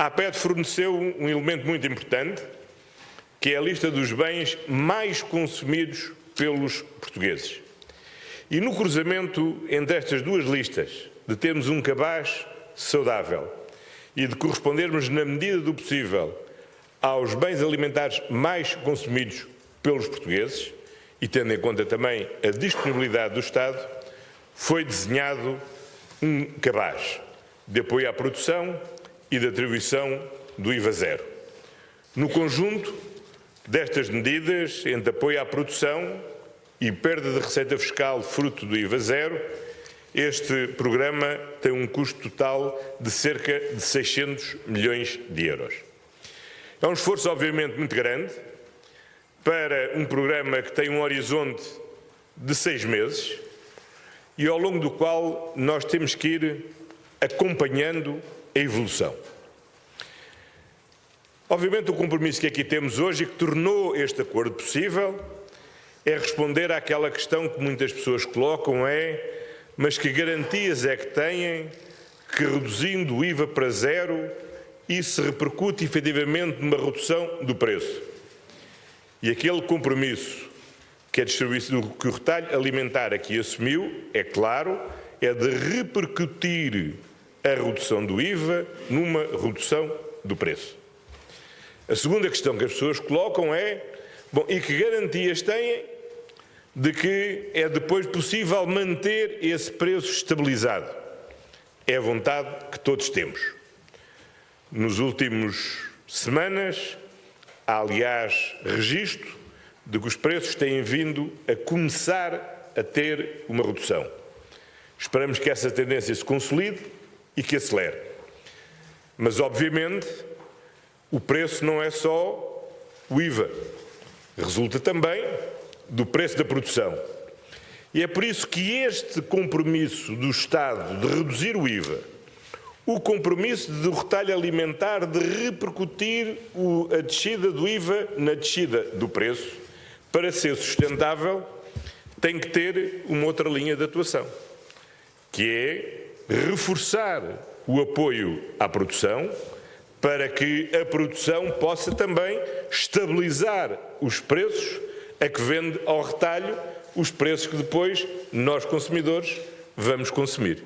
A APED forneceu um elemento muito importante, que é a lista dos bens mais consumidos pelos portugueses. E no cruzamento entre estas duas listas, de termos um cabaz saudável e de correspondermos, na medida do possível, aos bens alimentares mais consumidos pelos portugueses, e tendo em conta também a disponibilidade do Estado, foi desenhado um cabaz de apoio à produção e de atribuição do IVA zero. No conjunto destas medidas, entre apoio à produção e perda de receita fiscal fruto do IVA zero, este programa tem um custo total de cerca de 600 milhões de euros. É um esforço, obviamente, muito grande para um programa que tem um horizonte de seis meses e ao longo do qual nós temos que ir acompanhando evolução. Obviamente, o compromisso que aqui temos hoje e que tornou este acordo possível é responder àquela questão que muitas pessoas colocam: é, mas que garantias é que têm que reduzindo o IVA para zero isso repercute efetivamente numa redução do preço? E aquele compromisso que, distribuição, que o retalho alimentar aqui assumiu, é claro, é de repercutir a redução do IVA numa redução do preço. A segunda questão que as pessoas colocam é, bom, e que garantias têm de que é depois possível manter esse preço estabilizado? É a vontade que todos temos. Nos últimos semanas, há aliás registro de que os preços têm vindo a começar a ter uma redução. Esperamos que essa tendência se consolide e que acelere. Mas, obviamente, o preço não é só o IVA. Resulta também do preço da produção. E é por isso que este compromisso do Estado de reduzir o IVA, o compromisso do retalho alimentar de repercutir a descida do IVA na descida do preço, para ser sustentável, tem que ter uma outra linha de atuação, que é reforçar o apoio à produção, para que a produção possa também estabilizar os preços a que vende ao retalho os preços que depois nós, consumidores, vamos consumir.